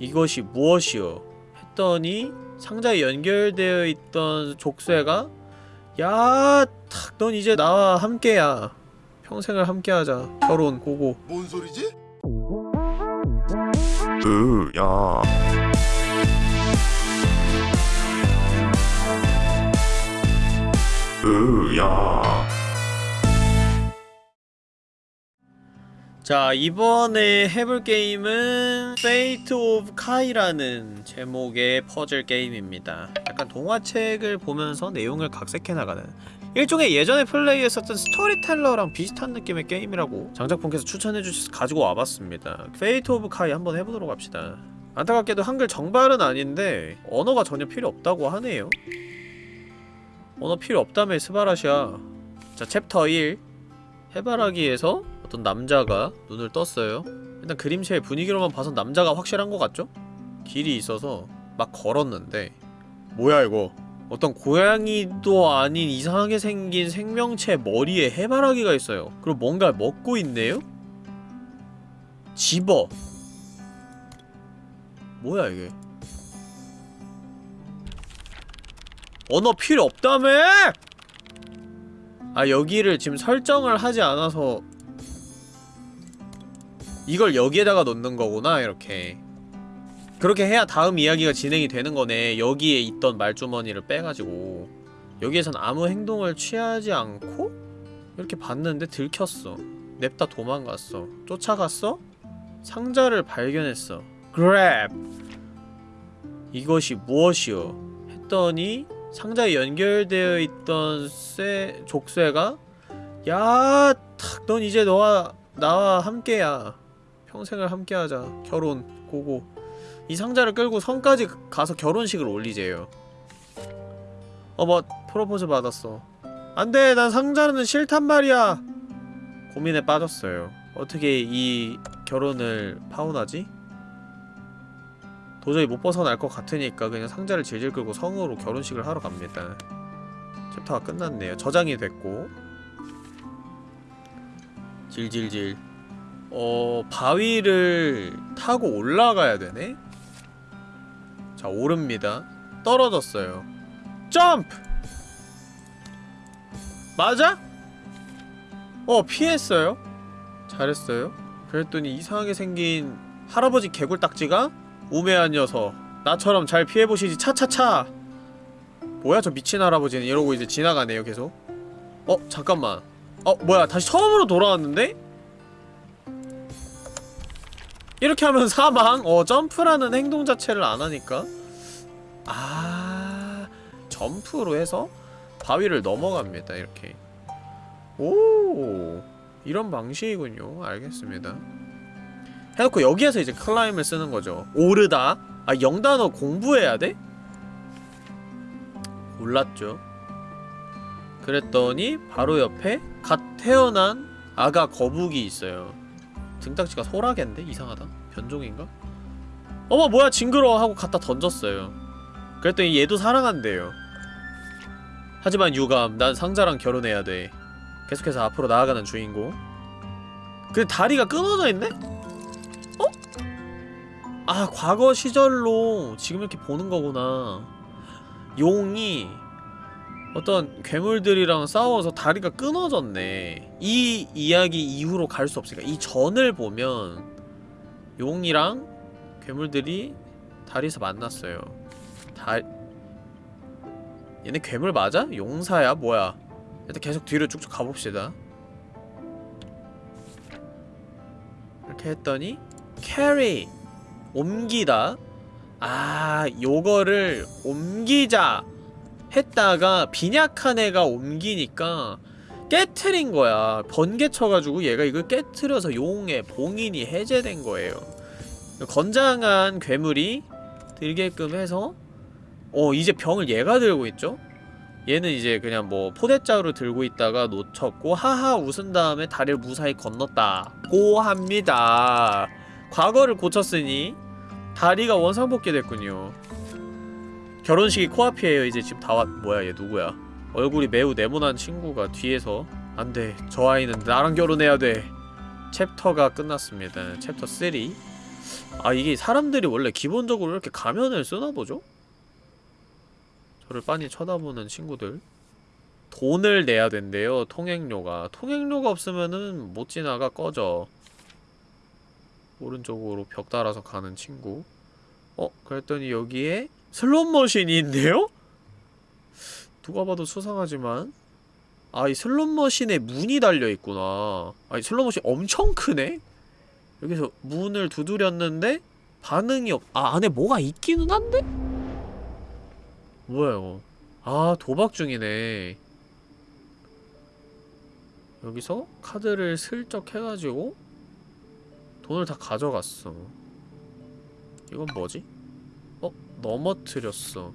이것이 무엇이오? 했더니 상자에 연결되어 있던 족쇄가 야, 탁, 넌 이제 나와 함께야. 평생을 함께하자. 결혼, 고고. 뭔 소리지? 으야 으야 자, 이번에 해볼 게임은 Fate of Kai라는 제목의 퍼즐 게임입니다. 약간 동화책을 보면서 내용을 각색해 나가는 일종의 예전에 플레이했었던 스토리텔러랑 비슷한 느낌의 게임이라고 장작분께서 추천해주셔서 가지고 와봤습니다. Fate of Kai 한번 해보도록 합시다. 안타깝게도 한글 정발은 아닌데 언어가 전혀 필요 없다고 하네요. 언어 필요 없다며 스바라시아. 자, 챕터 1 해바라기에서 어떤 남자가 눈을 떴어요. 일단 그림체의 분위기로만 봐선 남자가 확실한 것 같죠? 길이 있어서 막 걸었는데 뭐야 이거 어떤 고양이도 아닌 이상하게 생긴 생명체 머리에 해바라기가 있어요. 그리고 뭔가 먹고 있네요? 집어 뭐야 이게 언어 필요 없다며! 아 여기를 지금 설정을 하지 않아서 이걸 여기에다가 놓는 거구나 이렇게. 그렇게 해야 다음 이야기가 진행이 되는 거네. 여기에 있던 말주머니를 빼가지고. 여기에선 아무 행동을 취하지 않고 이렇게 봤는데 들켰어. 냅다 도망갔어. 쫓아갔어? 상자를 발견했어. 그랩 이것이 무엇이오? 했더니 상자에 연결되어 있던 쇠, 족쇄가 야, 탁, 넌 이제 너와 나와 함께야. 평생을 함께하자. 결혼, 고고. 이 상자를 끌고 성까지 가서 결혼식을 올리재요. 어, 뭐 프로포즈 받았어. 안돼, 난 상자는 싫단 말이야. 고민에 빠졌어요. 어떻게 이 결혼을 파혼하지? 도저히 못 벗어날 것 같으니까 그냥 상자를 질질 끌고 성으로 결혼식을 하러 갑니다. 챕터가 끝났네요. 저장이 됐고 질질질 어... 바위를 타고 올라가야 되네? 자, 오릅니다. 떨어졌어요. 점프! 맞아? 어, 피했어요. 잘했어요. 그랬더니 이상하게 생긴 할아버지 개굴딱지가 우매한 녀석 나처럼 잘 피해보시지 차차차 뭐야 저 미친 할아버지는 이러고 이제 지나가네요 계속 어 잠깐만 어 뭐야 다시 처음으로 돌아왔는데? 이렇게 하면 사망 어 점프라는 행동 자체를 안 하니까 아 점프로 해서 바위를 넘어갑니다 이렇게 오 이런 방식이군요 알겠습니다 해놓고 여기에서 이제 클라임을 쓰는 거죠. 오르다. 아, 영단어 공부해야 돼? 몰랐죠. 그랬더니 바로 옆에 갓 태어난 아가 거북이 있어요. 등딱지가 소라겐데? 이상하다. 변종인가? 어머 뭐야 징그러워 하고 갖다 던졌어요. 그랬더니 얘도 사랑한대요. 하지만 유감, 난 상자랑 결혼해야 돼. 계속해서 앞으로 나아가는 주인공. 근데 다리가 끊어져 있네? 아 과거 시절로 지금 이렇게 보는 거구나 용이 어떤 괴물들이랑 싸워서 다리가 끊어졌네. 이 이야기 이후로 갈 수 없으니까. 이 전을 보면 용이랑 괴물들이 다리에서 만났어요. 다... 얘네 괴물 맞아? 용사야? 뭐야? 일단 계속 뒤로 쭉쭉 가봅시다. 이렇게 했더니 carry 옮기다. 아 요거를 옮기자 했다가 빈약한 애가 옮기니까 깨트린 거야. 번개 쳐가지고 얘가 이걸 깨트려서 용의 봉인이 해제된 거예요. 건장한 괴물이 들게끔 해서 어 이제 병을 얘가 들고 있죠? 얘는 이제 그냥 뭐 포대자루 들고 있다가 놓쳤고 하하 웃은 다음에 다리를 무사히 건넜다 고 합니다. 과거를 고쳤으니 다리가 원상복귀 됐군요 결혼식이 코앞이에요. 이제 지금 다 왔.. 뭐야 얘 누구야? 얼굴이 매우 네모난 친구가 뒤에서 안돼. 저 아이는 나랑 결혼해야 돼. 챕터가 끝났습니다. 챕터 3 아 이게 사람들이 원래 기본적으로 이렇게 가면을 쓰나보죠? 저를 빤히 쳐다보는 친구들. 돈을 내야 된대요 통행료가. 통행료가 없으면은 못 지나가 꺼져. 오른쪽으로 벽 따라서 가는 친구. 어? 그랬더니 여기에 슬롯머신이 있네요? 누가 봐도 수상하지만 아 이 슬롯머신에 문이 달려있구나 아이 슬롯머신 엄청 크네? 여기서 문을 두드렸는데 반응이 없... 아 안에 뭐가 있기는 한데? 뭐야 이거 아 도박 중이네 여기서 카드를 슬쩍 해가지고 돈을 다 가져갔어 이건 뭐지? 어? 넘어뜨렸어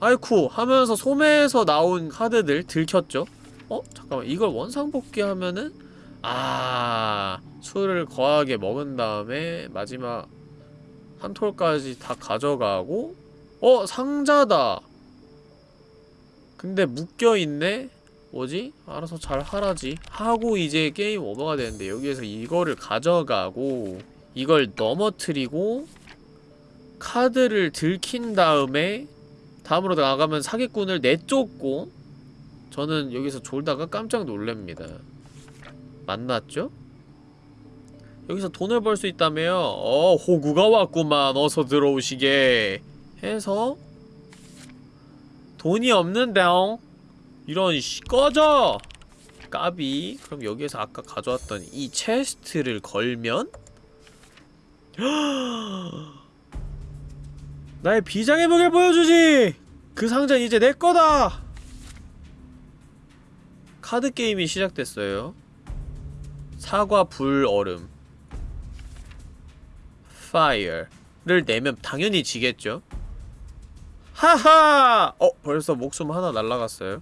아이쿠 하면서 소매에서 나온 카드들 들켰죠? 어? 잠깐만 이걸 원상복귀 하면은 아 술을 거하게 먹은 다음에 마지막 한 톨까지 다 가져가고 어? 상자다 근데 묶여있네? 뭐지? 알아서 잘 하라지 하고 이제 게임 오버가 되는데 여기에서 이거를 가져가고 이걸 넘어뜨리고 카드를 들킨 다음에 다음으로 나가면 사기꾼을 내쫓고 저는 여기서 졸다가 깜짝 놀랍니다 만났죠? 여기서 돈을 벌 수 있다며요? 어 호구가 왔구만 어서 들어오시게 해서 돈이 없는데요? 이런 씨 꺼져! 까비 그럼 여기에서 아까 가져왔던 이 체스트를 걸면 나의 비장의 무게를 보여주지! 그 상자는 이제 내 거다! 카드 게임이 시작됐어요. 사과, 불, 얼음. fire를 내면 당연히 지겠죠? 하하! 어, 벌써 목숨 하나 날라갔어요.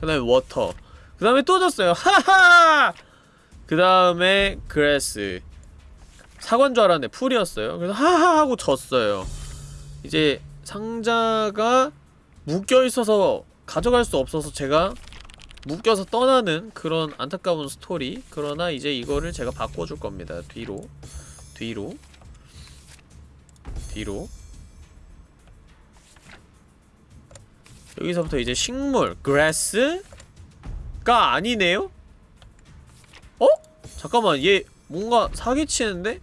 그 다음에 water. 그 다음에 또 졌어요. 하하! 그 다음에 grass. 사과인 줄 알았는데 풀이었어요. 그래서 하하 하고 졌어요. 이제 상자가 묶여있어서 가져갈 수 없어서 제가 묶여서 떠나는 그런 안타까운 스토리 그러나 이제 이거를 제가 바꿔줄 겁니다 뒤로 뒤로 뒤로 여기서부터 이제 식물 grass가 아니네요? 어? 잠깐만 얘 뭔가 사기치는데?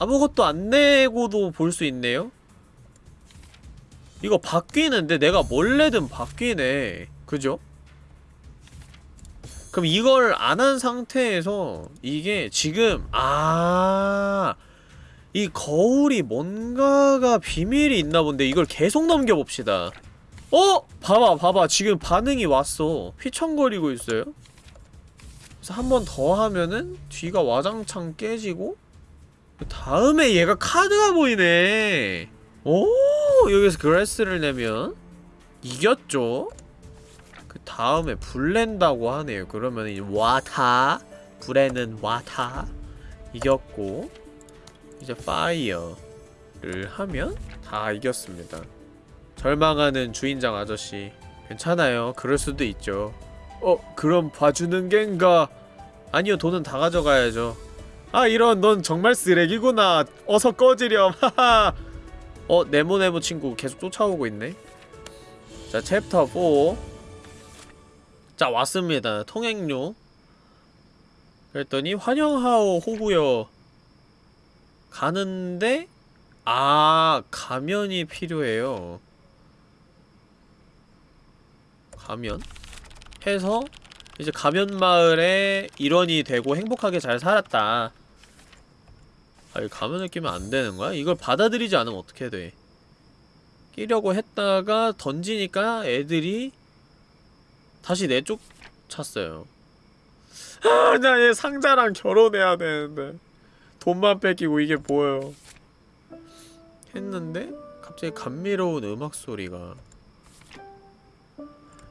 아무것도 안 내고도 볼 수 있네요? 이거 바뀌는데 내가 몰래든 바뀌네. 그죠? 그럼 이걸 안 한 상태에서 이게 지금 아... 이 거울이 뭔가가 비밀이 있나 본데 이걸 계속 넘겨봅시다. 어? 봐봐 봐봐. 지금 반응이 왔어. 휘청거리고 있어요. 그래서 한 번 더 하면은 뒤가 와장창 깨지고 그 다음에 얘가 카드가 보이네 오 여기서 grass를 내면 이겼죠? 그 다음에 불 낸다고 하네요. 그러면 이제 water 불에는 water 이겼고 이제 fire를 하면 다 이겼습니다. 절망하는 주인장 아저씨 괜찮아요. 그럴 수도 있죠. 어 그럼 봐주는 겐가? 아니요 돈은 다 가져가야죠. 아 이런 넌 정말 쓰레기구나. 어서 꺼지렴. 하하 어 네모네모 친구 계속 쫓아오고 있네. 자 챕터 4자 왔습니다. 통행료. 그랬더니 환영하오 호구여. 가는데 아 가면이 필요해요. 가면? 해서 이제 가면 마을에 일원이 되고 행복하게 잘 살았다 아, 이 가면을 끼면 안 되는 거야? 이걸 받아들이지 않으면 어떻게 돼? 끼려고 했다가 던지니까 애들이 다시 내쫓았어요. 아, 나 얘 상자랑 결혼해야 되는데 돈만 뺏기고 이게 뭐예요? 했는데 갑자기 감미로운 음악 소리가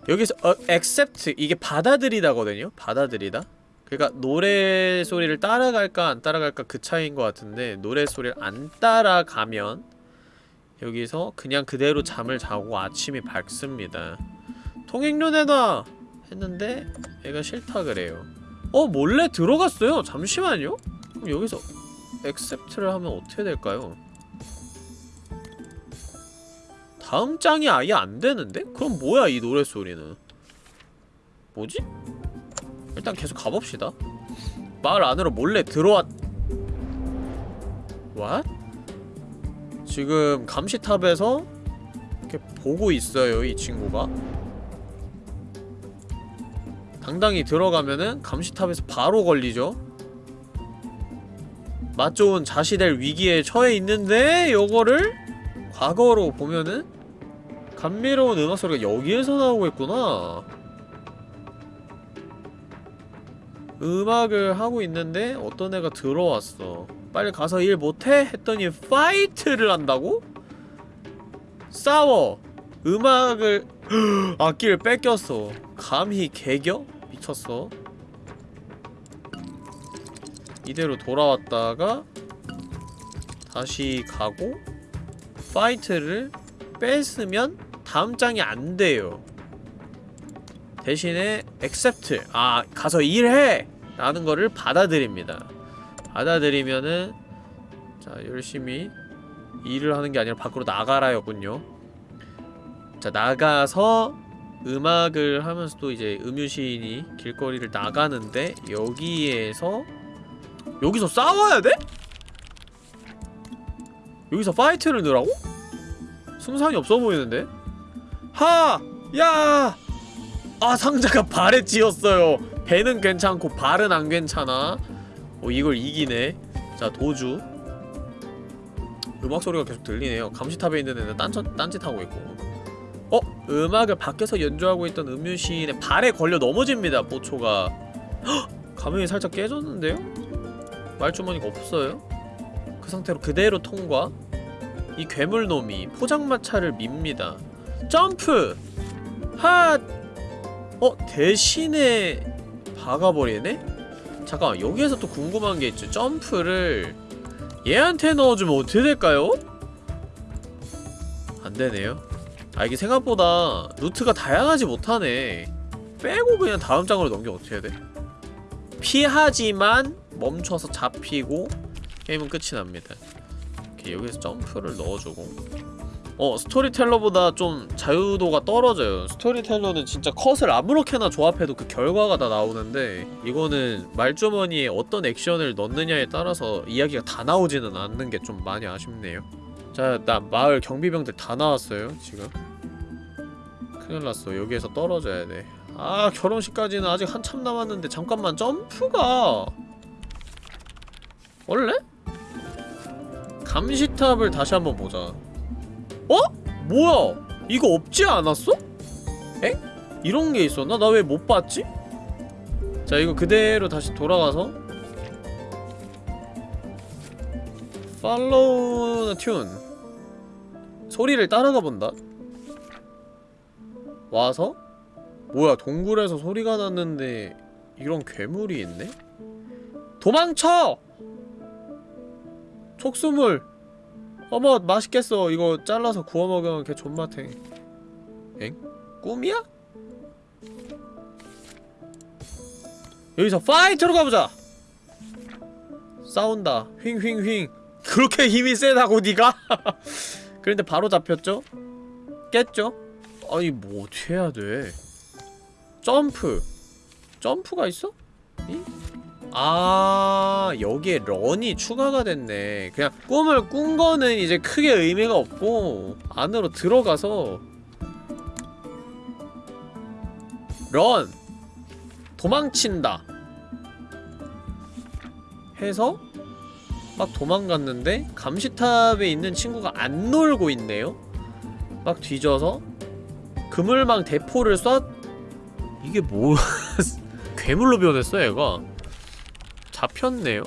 여기서 어, accept 이게 받아들이다거든요. 받아들이다. 그러니까 노래 소리를 따라갈까 안 따라갈까 그 차이인 것 같은데 노래 소리를 안 따라가면 여기서 그냥 그대로 잠을 자고 아침이 밝습니다. 통행료 내놔! 했는데 얘가 싫다 그래요. 어 몰래 들어갔어요. 잠시만요. 그럼 여기서 accept를 하면 어떻게 될까요? 다음 장이 아예 안 되는데? 그럼 뭐야 이 노랫소리는 뭐지? 일단 계속 가봅시다. 마을 안으로 몰래 들어왔... What? 지금 감시탑에서 이렇게 보고 있어요 이 친구가. 당당히 들어가면은 감시탑에서 바로 걸리죠. 맛 좋은 자시될 위기에 처해 있는데 요거를 과거로 보면은 감미로운 음악 소리가 여기에서 나오고 있구나 음악을 하고 있는데 어떤 애가 들어왔어 빨리 가서 일 못해? 했더니 파이트를 한다고? 싸워 음악을 악기를 뺏겼어 감히 개겨? 미쳤어 이대로 돌아왔다가 다시 가고 파이트를 뺐으면 다음 장이 안 돼요. 대신에 accept 아 가서 일해 라는 거를 받아들입니다. 받아들이면은 자 열심히 일을 하는 게 아니라 밖으로 나가라였군요. 자 나가서 음악을 하면서도 이제 음유시인이 길거리를 나가는데 여기에서 여기서 싸워야 돼? 여기서 파이트를 넣으라고? 승산이 없어 보이는데? 하! 야! 아 상자가 발에 찧었어요 배는 괜찮고 발은 안 괜찮아 어 이걸 이기네 자 도주 음악 소리가 계속 들리네요 감시탑에 있는 애는 딴짓, 딴짓하고 있고 어? 음악을 밖에서 연주하고 있던 음유시인의 발에 걸려 넘어집니다 보초가 헉! 가면이 살짝 깨졌는데요? 말주머니가 없어요? 그 상태로 그대로 통과 이 괴물놈이 포장마차를 밉니다 점프! 핫! 어? 대신에 박아버리네? 잠깐 여기에서 또 궁금한 게 있죠 점프를 얘한테 넣어주면 어떻게 될까요? 안되네요 아 이게 생각보다 루트가 다양하지 못하네 빼고 그냥 다음 장으로 넘기면 어떻게 해야 돼? 피하지만 멈춰서 잡히고 게임은 끝이 납니다 이렇게 여기서 점프를 넣어주고 어 스토리텔러보다 좀 자유도가 떨어져요. 스토리텔러는 진짜 컷을 아무렇게나 조합해도 그 결과가 다 나오는데 이거는 말주머니에 어떤 액션을 넣느냐에 따라서 이야기가 다 나오지는 않는 게 좀 많이 아쉽네요. 자나 마을 경비병들 다 나왔어요 지금. 큰일났어. 여기에서 떨어져야 돼아 결혼식까지는 아직 한참 남았는데 잠깐만 점프가! 원래? 감시탑을 다시 한번 보자 어? 뭐야? 이거 없지 않았어? 엥? 이런 게 있었나? 나 왜 못 봤지? 자 이거 그대로 다시 돌아가서 팔로우 튠 소리를 따라가 본다 와서 뭐야 동굴에서 소리가 났는데 이런 괴물이 있네? 도망쳐! 촉수물 어머 맛있겠어 이거 잘라서 구워 먹으면 개 존맛탱 엥? 꿈이야? 여기서 fight로 가보자! 싸운다 휘잉휘잉휘잉 그렇게 힘이 세다고 니가? 그런데 바로 잡혔죠? 깼죠? 아니 뭐 어떻게 해야 돼 점프 점프가 있어? 이? 아 여기에 런이 추가가 됐네. 그냥 꿈을 꾼 거는 이제 크게 의미가 없고 안으로 들어가서. 런 도망친다. 해서 막 도망갔는데 감시탑에 있는 친구가 안 놀고 있네요. 막 뒤져서 그물망 대포를 쏴 이게 뭐 괴물로 변했어 얘가 잡혔네요?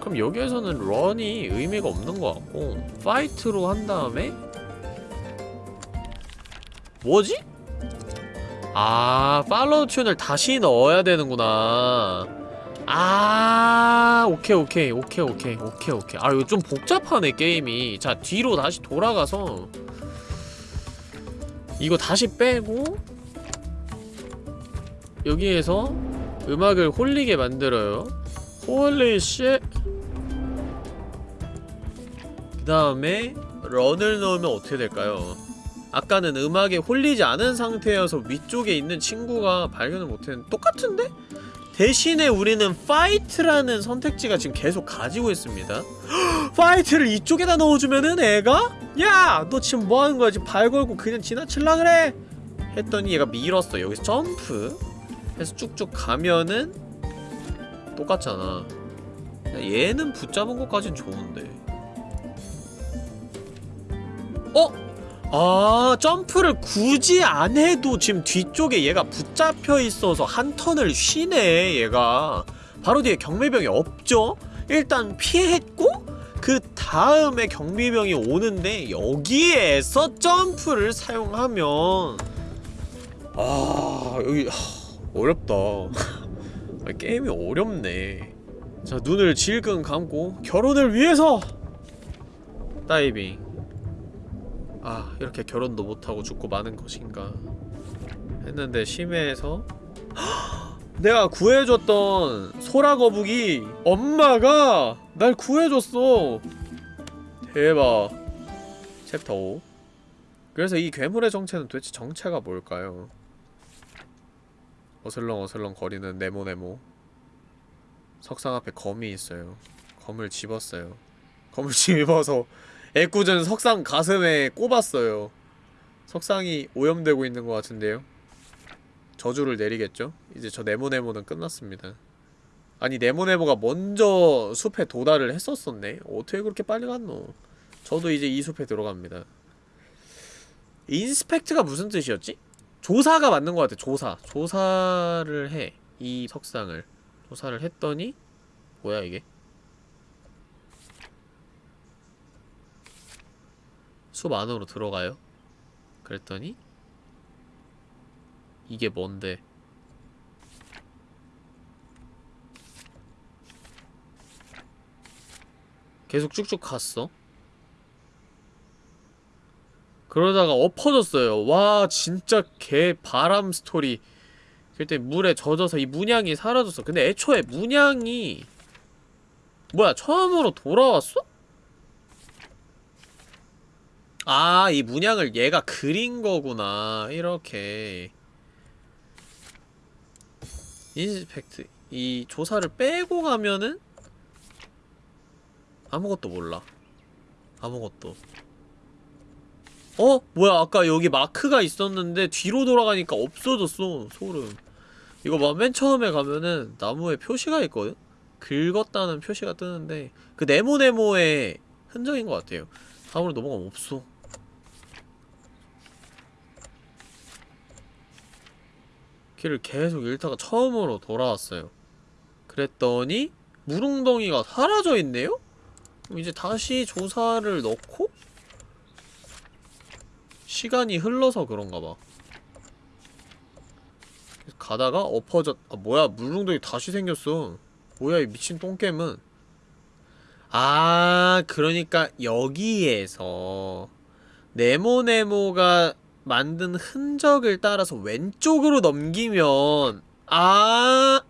그럼 여기에서는 run이 의미가 없는 것 같고 fight로 한 다음에 뭐지? 아 follow tune을 다시 넣어야 되는구나 아 오케이 오케이 오케이 오케이 오케이 오케이 아 이거 좀 복잡하네 게임이 자 뒤로 다시 돌아가서 이거 다시 빼고 여기에서 음악을 홀리게 만들어요 holy shit 다음에 run을 넣으면 어떻게 될까요? 아까는 음악에 홀리지 않은 상태여서 위쪽에 있는 친구가 발견을 못했는데 똑같은데? 대신에 우리는 fight라는 선택지가 지금 계속 가지고 있습니다 fight를 이쪽에다 넣어주면은 애가 야! 너 지금 뭐하는 거야? 지금 발 걸고 그냥 지나칠라 그래? 했더니 얘가 밀었어 여기서 점프 해서 쭉쭉 가면은 똑같잖아. 얘는 붙잡은 것까진 좋은데. 어? 아 점프를 굳이 안 해도 지금 뒤쪽에 얘가 붙잡혀 있어서 한 턴을 쉬네 얘가. 바로 뒤에 경매병이 없죠? 일단 피했고 그 다음에 경비병이 오는데 여기에서 점프를 사용하면. 아 여기 하, 어렵다. 아, 게임이 어렵네. 자 눈을 질끈 감고 결혼을 위해서! 다이빙. 아 이렇게 결혼도 못하고 죽고 마는 것인가? 했는데 심해에서 내가 구해줬던 소라거북이 엄마가 날 구해줬어. 대박. 챕터 5 그래서 이 괴물의 정체는 도대체 정체가 뭘까요? 어슬렁 어슬렁 거리는 네모네모. 석상 앞에 검이 있어요. 검을 집었어요. 검을 집어서 애꿎은 석상 가슴에 꼽았어요. 석상이 오염되고 있는 것 같은데요. 저주를 내리겠죠? 이제 저 네모네모는 끝났습니다. 아니 네모네모가 먼저 숲에 도달을 했었었네? 어떻게 그렇게 빨리 갔노? 저도 이제 이 숲에 들어갑니다. 인스펙트가 무슨 뜻이었지? 조사가 맞는 것 같아 조사. 조사를 해 이 석상을. 조사를 했더니 뭐야 이게? 숲 안으로 들어가요? 그랬더니 이게 뭔데? 계속 쭉쭉 갔어 그러다가 엎어졌어요 와 진짜 개 바람 스토리 그때 물에 젖어서 이 문양이 사라졌어 근데 애초에 문양이 뭐야 처음으로 돌아왔어? 아, 이 문양을 얘가 그린 거구나. 이렇게. inspect. 이 조사를 빼고 가면은 아무것도 몰라. 아무것도. 어? 뭐야, 아까 여기 마크가 있었는데 뒤로 돌아가니까 없어졌어. 소름. 이거 봐, 맨 처음에 가면은 나무에 표시가 있거든? 긁었다는 표시가 뜨는데 그 네모네모의 흔적인 것 같아요. 다음으로 넘어가면 없어. 길을 계속 읽다가 처음으로 돌아왔어요. 그랬더니 물웅덩이가 사라져 있네요? 이제 다시 조사를 넣고 시간이 흘러서 그런가 봐. 가다가 엎어졌 아 뭐야 물웅덩이 다시 생겼어. 뭐야 이 미친 똥겜은 아 그러니까 여기에서 네모네모가 만든 흔적을 따라서 왼쪽으로 넘기면 아,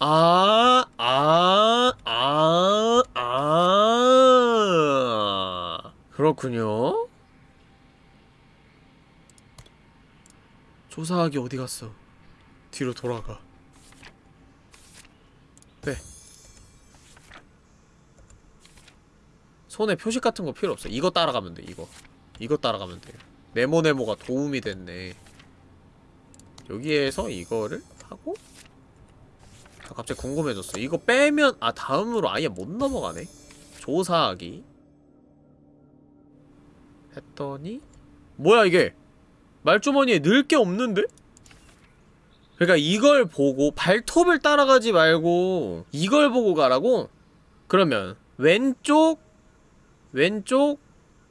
아, 아, 아, 아. 그렇군요. 조사하기 어디 갔어? 뒤로 돌아가. 빼. 손에 표식 같은 거 필요 없어. 이거 따라가면 돼, 이거. 이거 따라가면 돼. 네모네모가 도움이 됐네 여기에서 이거를 하고 아, 갑자기 궁금해졌어 이거 빼면 아 다음으로 아예 못 넘어가네 조사하기 했더니 뭐야 이게 말주머니에 넣을 게 없는데? 그러니까 이걸 보고 발톱을 따라가지 말고 이걸 보고 가라고? 그러면 왼쪽 왼쪽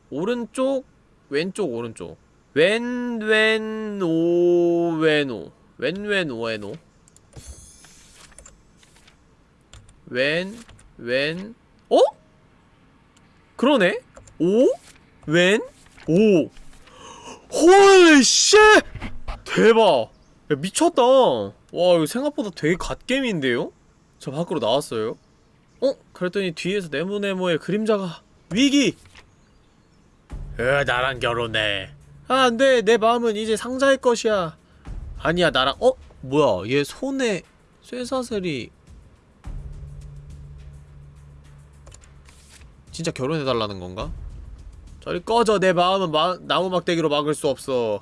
오른쪽 왼쪽 오른쪽 왼 왼 오 왼오 왼 왼 오 왼오 왼 왼 어? 그러네? 오? 왼? 오 홀 씨 대박 야 미쳤다 와 이거 생각보다 되게 갓겜인데요? 저 밖으로 나왔어요 어? 그랬더니 뒤에서 네모네모의 그림자가 위기! 으 나랑 결혼해 아 안 돼 내 마음은 이제 상자의 것이야 아니야 나랑 어? 뭐야 얘 손에 쇠사슬이 진짜 결혼해달라는 건가? 저리 꺼져. 내 마음은 마, 나무 막대기로 막을 수 없어.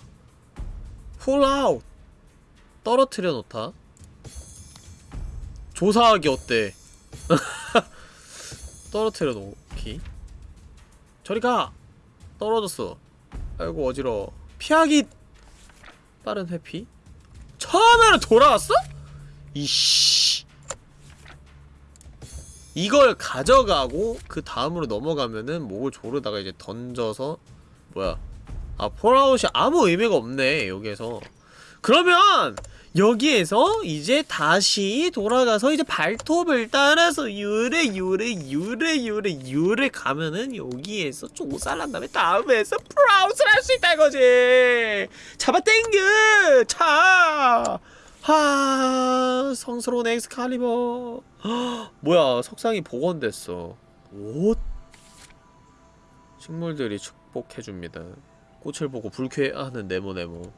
훌아웃 떨어뜨려 놓다. 조사하기 어때? 떨어뜨려 놓기. 저리 가. 떨어졌어. 아이고 어지러워. 피하기 빠른 회피? 처음에는 돌아왔어? 이씨 이걸 가져가고 그 다음으로 넘어가면은 목을 조르다가 이제 던져서 뭐야? 아 pull out이 아무 의미가 없네 여기에서. 그러면 여기에서 이제 다시 돌아가서 이제 발톱을 따라서 유래 유래 유래 유래 유래 가면은 여기에서 조사를 한 다음에 다음에서 pull out을 할수 있다 이거지. 잡아 땡겨! 차 하, 성스러운 엑스칼리버. 헉, 뭐야, 석상이 복원됐어. 옷? 식물들이 축복해줍니다. 꽃을 보고 불쾌해하는 네모네모.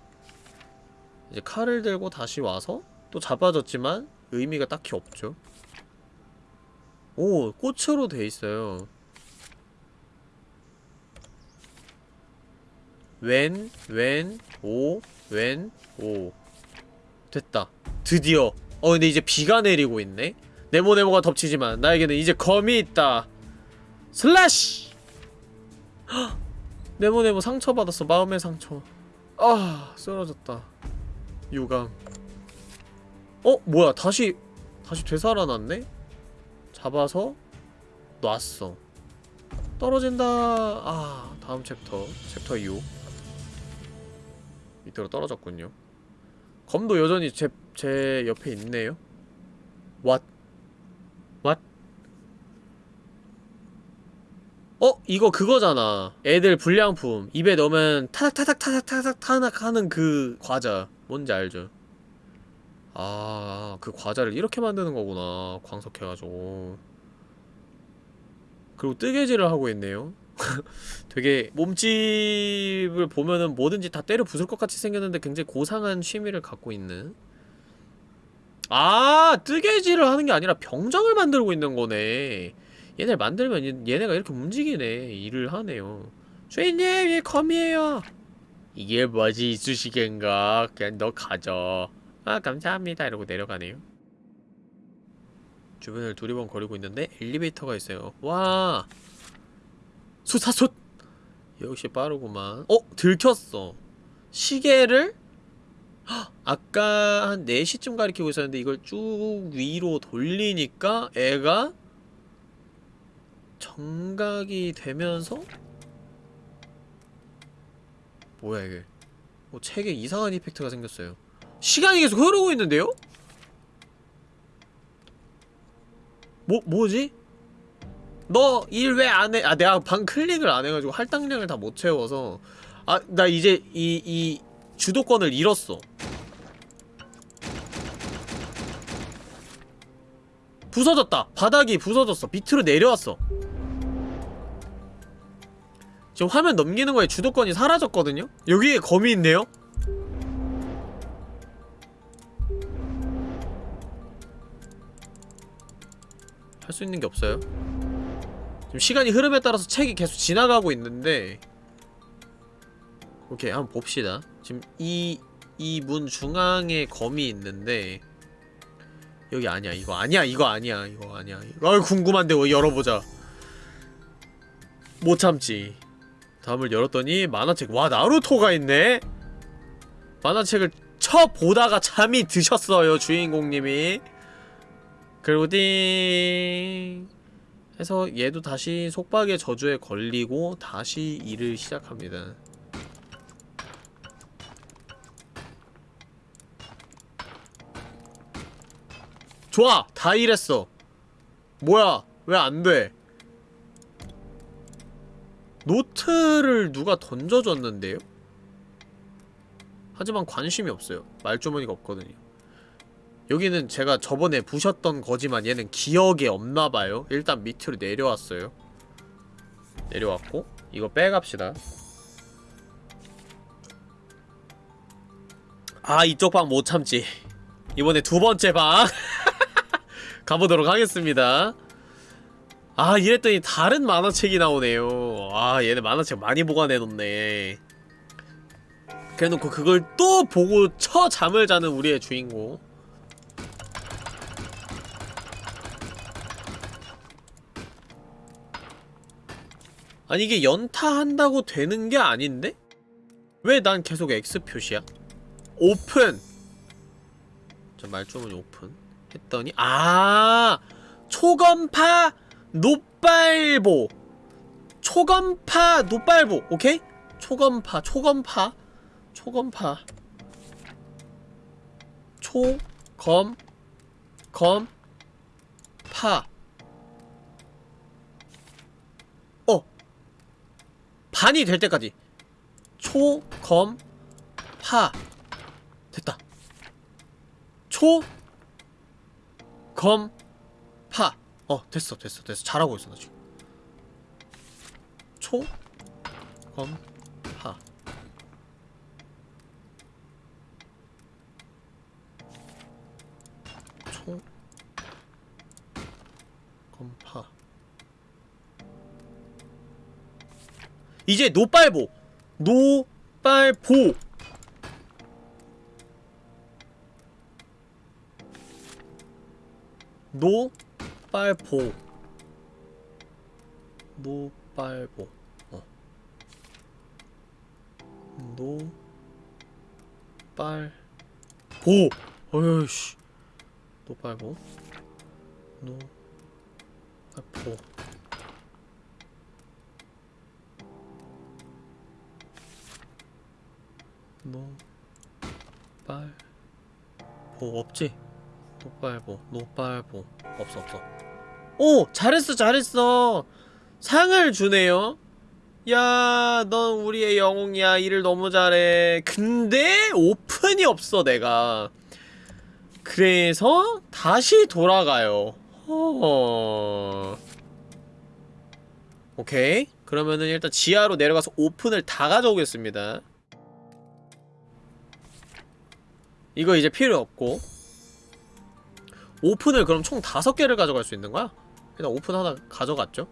이제 칼을 들고 다시 와서 또 잡아졌지만 의미가 딱히 없죠. 오, 꽃으로 돼 있어요. 웬, 웬, 오, 웬, 오. 됐다. 드디어. 어 근데 이제 비가 내리고 있네. 네모네모가 덮치지만 나에게는 이제 검이 있다. slash. 헉! 네모네모 상처받았어. 마음의 상처. 아 쓰러졌다. 유감. 어 뭐야 다시 다시 되살아났네? 잡아서 놨어. 떨어진다. 아 다음 챕터 챕터 6 밑으로 떨어졌군요. 검도 여전히 제, 제 옆에 있네요. What? What? 어? 이거 그거잖아. 애들 불량품. 입에 넣으면 타닥타닥타닥타닥 타닥 하는 그 과자. 뭔지 알죠? 아, 그 과자를 이렇게 만드는 거구나. 광석해가지고. 그리고 뜨개질을 하고 있네요. 되게 몸집을 보면은 뭐든지 다 때려 부술 것 같이 생겼는데 굉장히 고상한 취미를 갖고 있는. 아 뜨개질을 하는 게 아니라 병정을 만들고 있는 거네. 얘네를 만들면 얘- 얘네가 이렇게 움직이네. 일을 하네요. 주인님 얘 검이에요. 이게 뭐지 이쑤시개인가? 그냥 너 가져. 아 감사합니다. 이러고 내려가네요. 주변을 두리번거리고 있는데 엘리베이터가 있어요. 와 숫사숫! 역시 빠르구만 어? 들켰어 시계를 헉, 아까 한 4시쯤 가리키고 있었는데 이걸 쭉 위로 돌리니까 애가 정각이 되면서 뭐야 이게 뭐 책에 이상한 이펙트가 생겼어요 시간이 계속 흐르고 있는데요? 뭐, 뭐지? 너 일 왜 안 해? 아 내가 방 클릭을 안 해가지고 할당량을 다 못 채워서 아 나 이제 이 이 주도권을 잃었어 부서졌다 바닥이 부서졌어 밑으로 내려왔어 지금 화면 넘기는 거에 주도권이 사라졌거든요? 여기에 검이 있네요? 할 수 있는 게 없어요 지금 시간이 흐름에 따라서 책이 계속 지나가고 있는데 오케이 한번 봅시다. 지금 이 이 문 중앙에 검이 있는데 여기 아니야 이거 아니야 이거 아니야 이거 아니야. 이거 아유, 궁금한데 왜 열어보자. 못 참지. 다음을 열었더니 만화책 와 나루토가 있네? 만화책을 쳐보다가 잠이 드셨어요 주인공님이. 그리고 띵 해서 얘도 다시 속박의 저주에 걸리고 다시 일을 시작합니다. 좋아! 다 일했어. 뭐야? 왜 안 돼? 노트를 누가 던져줬는데요? 하지만 관심이 없어요. 말주머니가 없거든요. 여기는 제가 저번에 부셨던 거지만 얘는 기억이 없나봐요. 일단 밑으로 내려왔어요. 내려왔고 이거 빼갑시다. 아 이쪽 방 못참지. 이번에 두번째 방. 가보도록 하겠습니다. 아 이랬더니 다른 만화책이 나오네요. 아 얘네 만화책 많이 보관해놓네. 그래놓고 그걸 또 보고 처 잠을 자는 우리의 주인공. 아니 이게 연타한다고 되는 게 아닌데? 왜 난 계속 X 표시야? 오픈! 자 말주머니 오픈 했더니 아 초검파 노빨보 초검파 노빨보 오케이? 초검파 초검파 초검파 초검 검 파. 반이 될 때까지. 초, 검, 파. 됐다. 초, 검, 파. 어, 됐어, 됐어, 됐어. 잘하고 있어, 나 지금. 초, 검, 이제 노빨보! 노빨보! 노빨보. 노빨보. 어. 노빨보. 어이씨. 노빨보. 노 노빨보 없지? 노빨보 노빨보 없어 없어 오! 잘했어 잘했어 상을 주네요 야, 넌 우리의 영웅이야. 일을 너무 잘해. 근데 오픈이 없어, 내가. 그래서 다시 돌아가요. 어... 오케이. 그러면은 일단 지하로 내려가서 오픈을 다 가져오겠습니다. 이거 이제 필요 없고. 오픈을 그럼 총 다섯 개를 가져갈 수 있는 거야? 일단 오픈 하나 가져갔죠?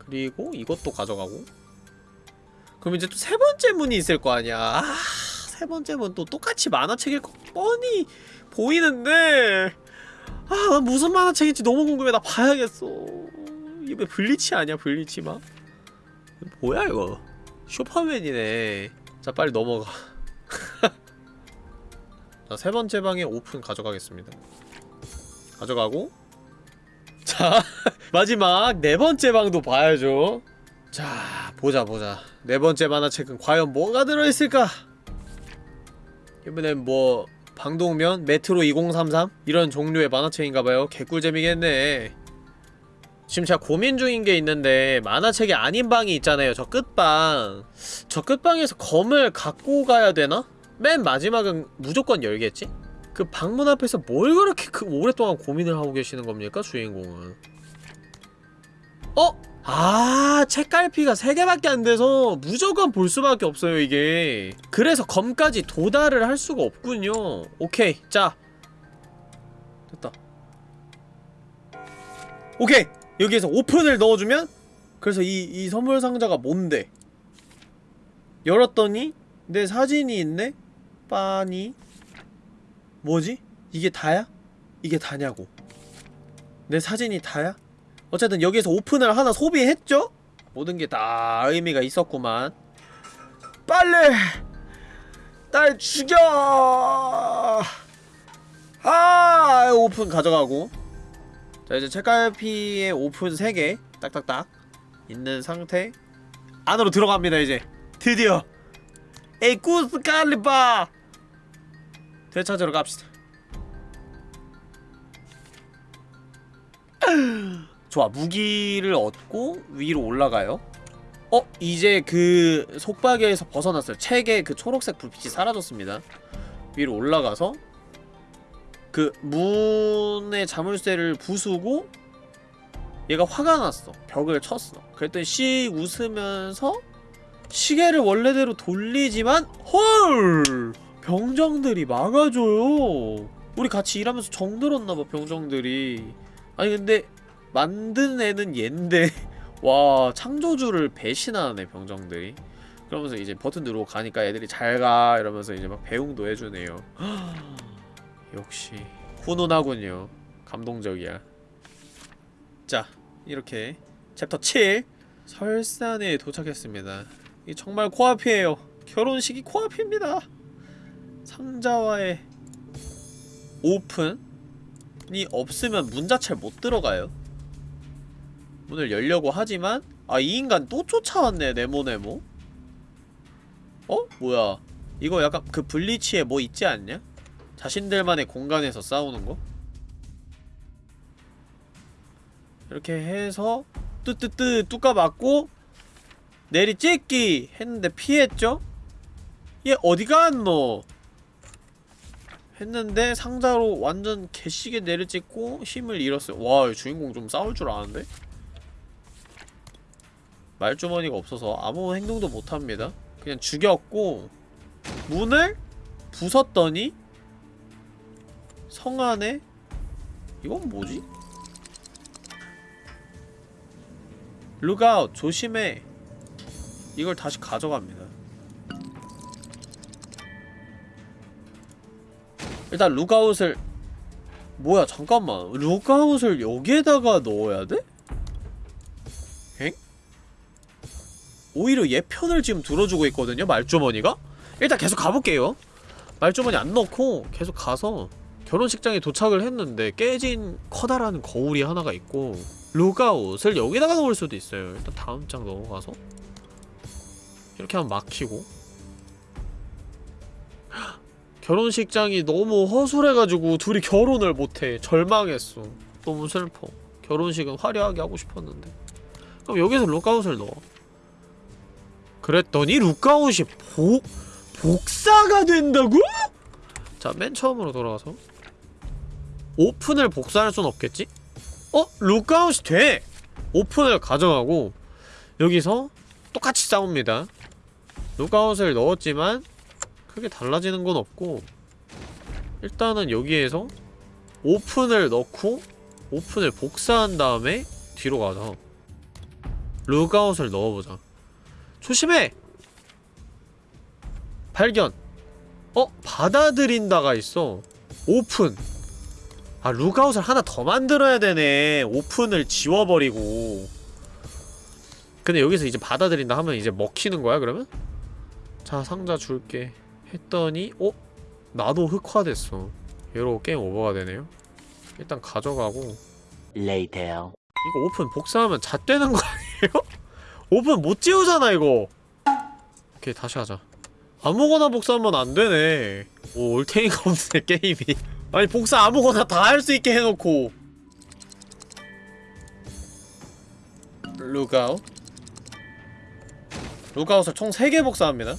그리고 이것도 가져가고 그럼 이제 또 세 번째 문이 있을 거 아니야 아, 세 번째 문 또 똑같이 만화책일 거 뻔히 보이는데 아, 난 무슨 만화책인지 너무 궁금해. 나 봐야겠어. 이게 왜 블리치 아니야, 블리치 막? 뭐야, 이거? 슈퍼맨이네. 자, 빨리 넘어가. 자, 세 번째 방에 오픈 가져가겠습니다. 가져가고 자, 마지막 네 번째 방도 봐야죠. 자, 보자 보자. 네 번째 만화책은 과연 뭐가 들어있을까? 이번엔 뭐 방독면, 메트로 2033 이런 종류의 만화책인가봐요. 개꿀잼이겠네. 지금 제가 고민 중인 게 있는데 만화책이 아닌 방이 있잖아요. 저 끝방. 저 끝방에서 검을 갖고 가야 되나? 맨 마지막은 무조건 열겠지? 그 방문 앞에서 뭘 그렇게 그 오랫동안 고민을 하고 계시는 겁니까 주인공은? 어? 아 책갈피가 3개밖에 안 돼서 무조건 볼 수밖에 없어요 이게. 그래서 검까지 도달을 할 수가 없군요. 오케이 자. 됐다. 오케이! 여기에서 오픈을 넣어주면? 그래서 이, 이 선물 상자가 뭔데? 열었더니 내 사진이 있네? 빠니 뭐지? 이게 다야? 이게 다냐고 내 사진이 다야? 어쨌든 여기에서 오픈을 하나 소비했죠? 모든 게 다 의미가 있었구만 빨리! 날 죽여! 아 오픈 가져가고 자 이제 책갈피에 오픈 3개 딱딱딱 있는 상태 안으로 들어갑니다 이제 드디어 에이쿠스 칼리바 되찾으러 갑시다. 좋아 무기를 얻고 위로 올라가요. 어? 이제 그 속박에서 벗어났어요. 책의 그 초록색 불빛이 사라졌습니다. 위로 올라가서 그 문의 자물쇠를 부수고 얘가 화가 났어. 벽을 쳤어. 그랬더니 씩 웃으면서 시계를 원래대로 돌리지만 헐 병정들이 막아줘요. 우리 같이 일하면서 정들었나봐 병정들이. 아니 근데 만든 애는 얜데. 와 창조주를 배신하네 병정들이. 그러면서 이제 버튼 누르고 가니까 애들이 잘 가 이러면서 이제 막 배웅도 해주네요. 역시 훈훈하군요 감동적이야. 자 이렇게 챕터 7 설산에 도착했습니다. 이 정말 코앞이에요. 결혼식이 코앞입니다 상자와의 오픈이 없으면 문 자체를 못 들어가요 문을 열려고 하지만 아 이 인간 또 쫓아왔네 네모네모 어? 뭐야 이거 약간 그 블리치에 뭐 있지 않냐? 자신들만의 공간에서 싸우는 거? 이렇게 해서 뜨뜨뜨 뚜까 맞고 내리 찍기 했는데 피했죠? 얘 어디 갔노? 했는데 상자로 완전 개세게 내리 찍고 힘을 잃었어요 와 이 주인공 좀 싸울 줄 아는데? 말주머니가 없어서 아무 행동도 못합니다 그냥 죽였고 문을 부쉈더니 성 안에 이건 뭐지? look out 조심해 이걸 다시 가져갑니다 일단 look out을 뭐야 잠깐만 look out을 여기에다가 넣어야 돼? 엥? 오히려 얘 편을 지금 들어주고 있거든요 말주머니가? 일단 계속 가볼게요 말주머니 안 넣고 계속 가서 결혼식장에 도착을 했는데 깨진 커다란 거울이 하나가 있고 look out을 여기다가 넣을 수도 있어요 일단 다음 장 넘어가서 이렇게 하면 막히고 결혼식장이 너무 허술해가지고 둘이 결혼을 못해 절망했어 너무 슬퍼 결혼식은 화려하게 하고 싶었는데 그럼 여기서 look out을 넣어 그랬더니 look out이 복 복사가 된다고? 자, 맨 처음으로 돌아가서 open을 복사할 순 없겠지? 어? look out이 돼! open을 가져가고 여기서 똑같이 싸웁니다 look out을 넣었지만 크게 달라지는 건 없고 일단은 여기에서 open을 넣고 open을 복사한 다음에 뒤로 가서 look out을 넣어보자 조심해! 발견! 어? 받아들인다가 있어 오픈 아 look out을 하나 더 만들어야 되네 open을 지워버리고 근데 여기서 이제 받아들인다 하면 이제 먹히는 거야 그러면? 자 상자 줄게 했더니 어? 나도 흑화됐어. 얘도 게임 오버가 되네요. 일단 가져가고. Later. 이거 오픈 복사하면 잣되는 거 아니에요? 오픈 못 지우잖아 이거. 오케이 다시 하자. 아무거나 복사하면 안 되네. 오 얼탱이가 없네 게임이. 아니 복사 아무거나 다 할 수 있게 해놓고. look out look out을 총 3개 복사합니다.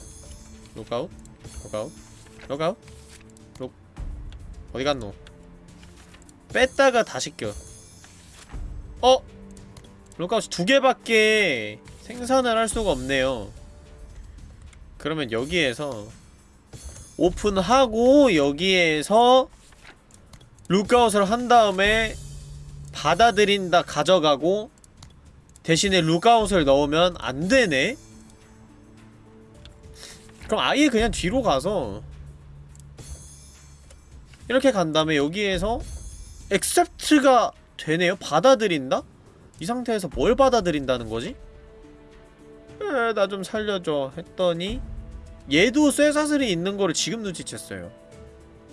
look out look out look out look 어디 갔노? 뺐다가 다시 껴. 어? look out이 두 개밖에 생산을 할 수가 없네요. 그러면 여기에서 open하고 여기에서 look out을 한 다음에 받아들인다 가져가고 대신에 look out을 넣으면 안 되네? 그럼 아예 그냥 뒤로 가서 이렇게 간 다음에 여기에서 accept가 되네요? 받아들인다? 이 상태에서 뭘 받아들인다는 거지? 나좀 살려줘 했더니 얘도 쇠사슬이 있는 거를 지금 눈치챘어요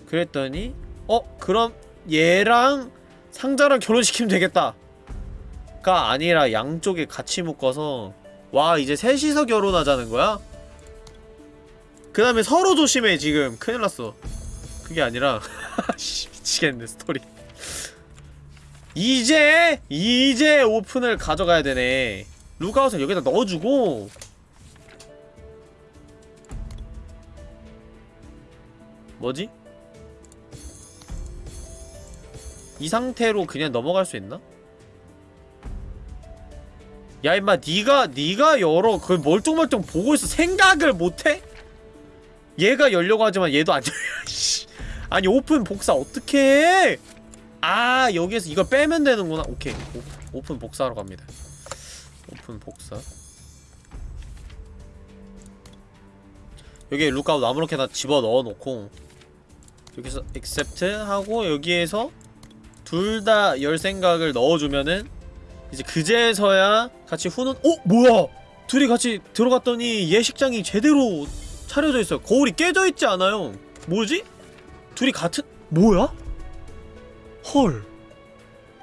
그랬더니 어? 그럼 얘랑 상자랑 결혼시키면 되겠다 가 아니라 양쪽에 같이 묶어서 와 이제 셋이서 결혼하자는 거야? 그 다음에 서로 조심해 지금. 큰일 났어. 그게 아니라. 씨 미치겠네 스토리. 이제 이제 open을 가져가야 되네. look out을 여기다 넣어주고. 뭐지? 이 상태로 그냥 넘어갈 수 있나? 야 임마 니가 니가 열어 그걸 멀뚱멀뚱 보고 있어. 생각을 못해? 얘가 열려고 하지만 얘도 안 열려 씨. 아니 오픈 복사 어떻게 해? 아 여기에서 이걸 빼면 되는구나. 오케이. 오, 오픈 복사하러 갑니다. 오픈 복사. 여기에 look out 아무렇게나 집어 넣어놓고 여기서 accept 하고 여기에서 둘 다 열 생각을 넣어주면은 이제 그제서야 같이 후는 어 뭐야? 둘이 같이 들어갔더니 예식장이 제대로 차려져 있어요. 거울이 깨져 있지 않아요. 뭐지? 둘이 같은? 뭐야? 헐.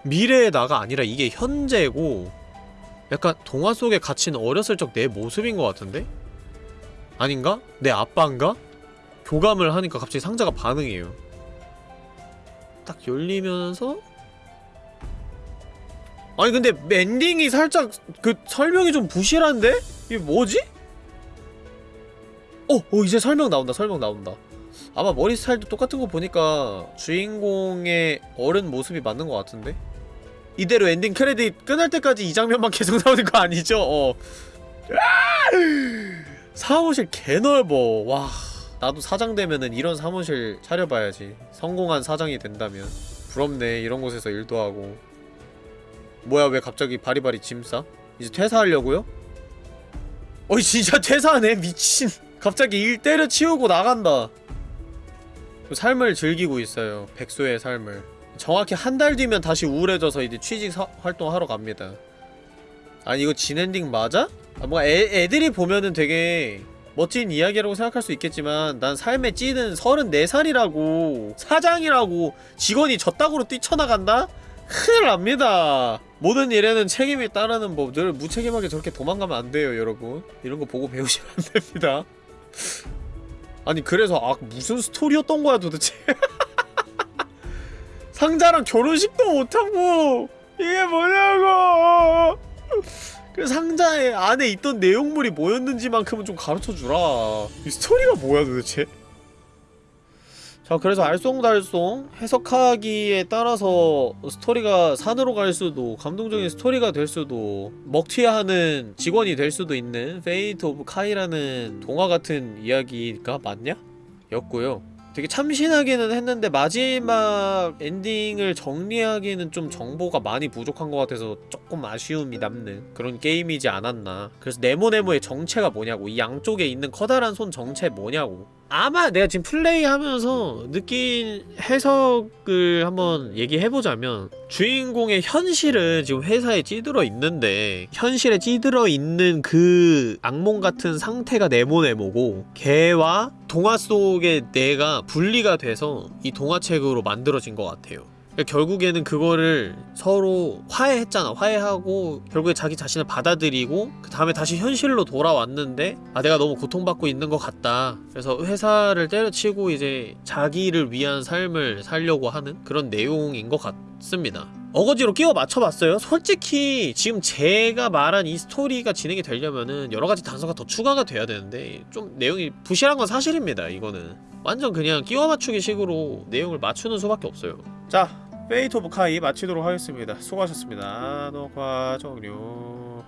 미래의 나가 아니라 이게 현재고 약간 동화 속에 갇힌 어렸을 적 내 모습인 것 같은데? 아닌가? 내 아빠인가? 교감을 하니까 갑자기 상자가 반응해요. 딱 열리면서 아니 근데 엔딩이 살짝 그 설명이 좀 부실한데? 이게 뭐지? 어! 어 이제 설명 나온다 설명 나온다 아마 머리 스타일도 똑같은 거 보니까 주인공의 어른 모습이 맞는 것 같은데? 이대로 엔딩 크레딧 끝날 때까지 이 장면만 계속 나오는 거 아니죠? 어 사무실 개넓어 와 나도 사장 되면은 이런 사무실 차려봐야지 성공한 사장이 된다면 부럽네 이런 곳에서 일도 하고 뭐야 왜 갑자기 바리바리 짐 싸? 이제 퇴사하려고요? 어이 진짜 퇴사하네 미친 갑자기 일 때려치우고 나간다. 삶을 즐기고 있어요. 백수의 삶을. 정확히 한 달 뒤면 다시 우울해져서 이제 취직 사, 활동하러 갑니다. 아니 이거 진엔딩 맞아? 아, 뭔가 애, 애들이 보면은 되게 멋진 이야기라고 생각할 수 있겠지만 난 삶에 찌는 34살이라고 사장이라고 직원이 저따구로 뛰쳐나간다? 큰일 납니다. 모든 일에는 책임이 따르는 법 늘 무책임하게 저렇게 도망가면 안 돼요 여러분. 이런 거 보고 배우시면 안 됩니다 아니 그래서 아 무슨 스토리였던 거야 도대체? 상자랑 결혼식도 못하고 이게 뭐냐고! 그 상자에 안에 있던 내용물이 뭐였는지만큼은 좀 가르쳐주라. 이 스토리가 뭐야 도대체 자 그래서 알쏭달쏭 해석하기에 따라서 스토리가 산으로 갈 수도 감동적인 스토리가 될 수도 먹튀하는 직원이 될 수도 있는 Fate of Kai라는 동화 같은 이야기가 맞냐? 였고요 되게 참신하기는 했는데 마지막 엔딩을 정리하기에는 좀 정보가 많이 부족한 것 같아서 조금 아쉬움이 남는 그런 게임이지 않았나 그래서 네모네모의 정체가 뭐냐고 이 양쪽에 있는 커다란 손 정체 뭐냐고 아마 내가 지금 플레이하면서 느낀 해석을 한번 얘기해보자면 주인공의 현실은 지금 회사에 찌들어 있는데 현실에 찌들어 있는 그 악몽 같은 상태가 네모네모고 걔와 동화 속의 내가 분리가 돼서 이 동화책으로 만들어진 것 같아요 결국에는 그거를 서로 화해했잖아. 화해하고 결국에 자기 자신을 받아들이고 그 다음에 다시 현실로 돌아왔는데 아 내가 너무 고통받고 있는 것 같다. 그래서 회사를 때려치고 이제 자기를 위한 삶을 살려고 하는 그런 내용인 것 같습니다. 어거지로 끼워 맞춰봤어요. 솔직히 지금 제가 말한 이 스토리가 진행이 되려면은 여러가지 단서가 더 추가가 돼야 되는데 좀 내용이 부실한 건 사실입니다 이거는. 완전 그냥 끼워 맞추기 식으로 내용을 맞추는 수밖에 없어요. 자 Fate of Kai 마치도록 하겠습니다. 수고하셨습니다. 녹화 종료